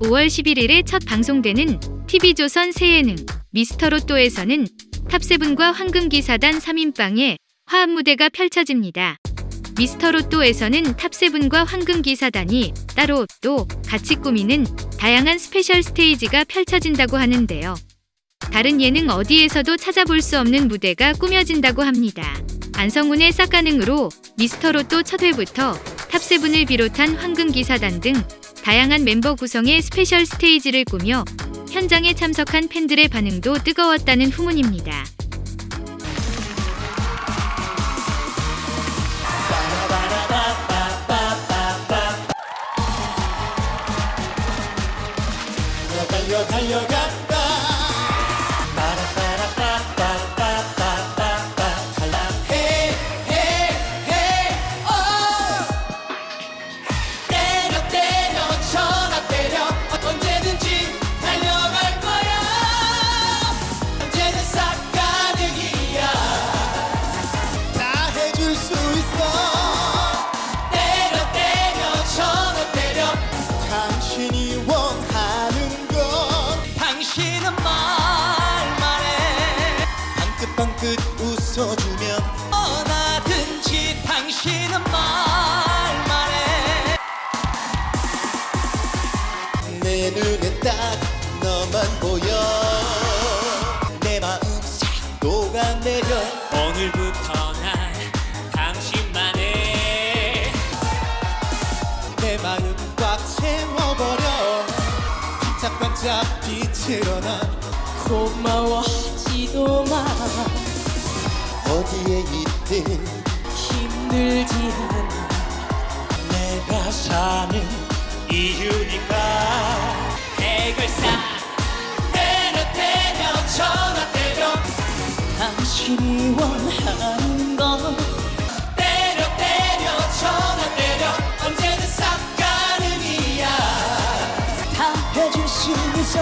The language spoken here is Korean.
5월 11일에 첫 방송되는 TV조선 새 예능 미스터로또에서는 탑세븐과 황금기사단 3인방의 화합 무대가 펼쳐집니다. 미스터로또에서는 탑세븐과 황금기사단이 따로 또 같이 꾸미는 다양한 스페셜 스테이지가 펼쳐진다고 하는데요. 다른 예능 어디에서도 찾아볼 수 없는 무대가 꾸며진다고 합니다. 안성훈의 싹가능으로 미스터로또 첫 회부터 탑세븐을 비롯한 황금기사단 등 다양한 멤버 구성의 스페셜 스테이지를 꾸며 현장에 참석한 팬들의 반응도 뜨거웠다는 후문입니다. 달려 달 웃어주면 어나든지 당신은 말만 해내 눈엔 딱 너만 보여. 내 마음 싹 녹아내려. 오늘부터 난 당신만 해내 마음 꽉 채워버려. 반짝반짝 빛으로 난 고마워하지도 마 어디에 있든 힘들지 않아 내가 사는 이유니까. 해결사 때려 때려 전화 때려. 당신이 원하는 건 때려 때려 전화 때려. 언제든 싹 가능이야. 다 해줄 수 있어